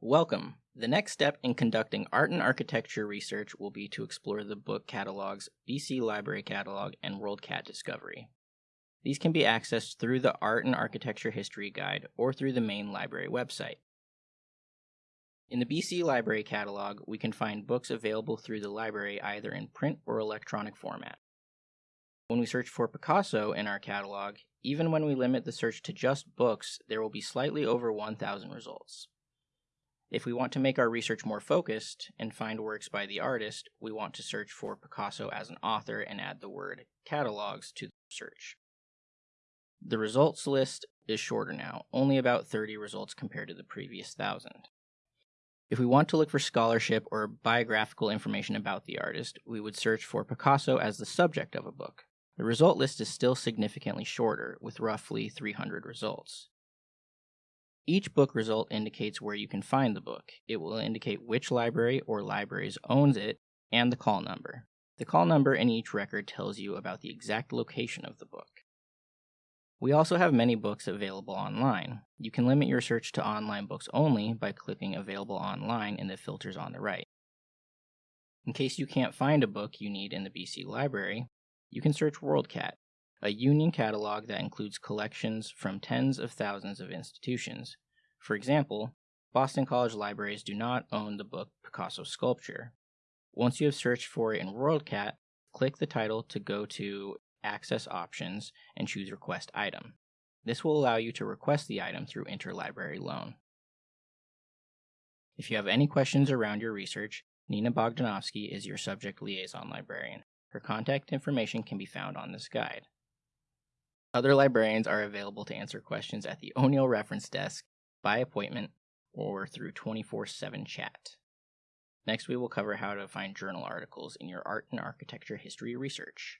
Welcome. The next step in conducting art and architecture research will be to explore the book catalogs BC Library Catalog and WorldCat Discovery. These can be accessed through the Art and Architecture History Guide or through the main library website. In the BC Library Catalog, we can find books available through the library either in print or electronic format. When we search for Picasso in our catalog, even when we limit the search to just books, there will be slightly over 1,000 results. If we want to make our research more focused and find works by the artist, we want to search for Picasso as an author and add the word catalogs to the search. The results list is shorter now, only about 30 results compared to the previous 1,000. If we want to look for scholarship or biographical information about the artist, we would search for Picasso as the subject of a book. The result list is still significantly shorter, with roughly 300 results. Each book result indicates where you can find the book. It will indicate which library or libraries owns it and the call number. The call number in each record tells you about the exact location of the book. We also have many books available online. You can limit your search to online books only by clicking Available Online in the filters on the right. In case you can't find a book you need in the BC Library, you can search WorldCat, a union catalog that includes collections from tens of thousands of institutions. For example, Boston College libraries do not own the book Picasso Sculpture. Once you have searched for it in WorldCat, click the title to go to Access Options and choose Request Item. This will allow you to request the item through interlibrary loan. If you have any questions around your research, Nina Bogdanovsky is your subject liaison librarian. Her contact information can be found on this guide. Other librarians are available to answer questions at the O'Neill Reference Desk, by appointment, or through 24 7 chat. Next, we will cover how to find journal articles in your art and architecture history research.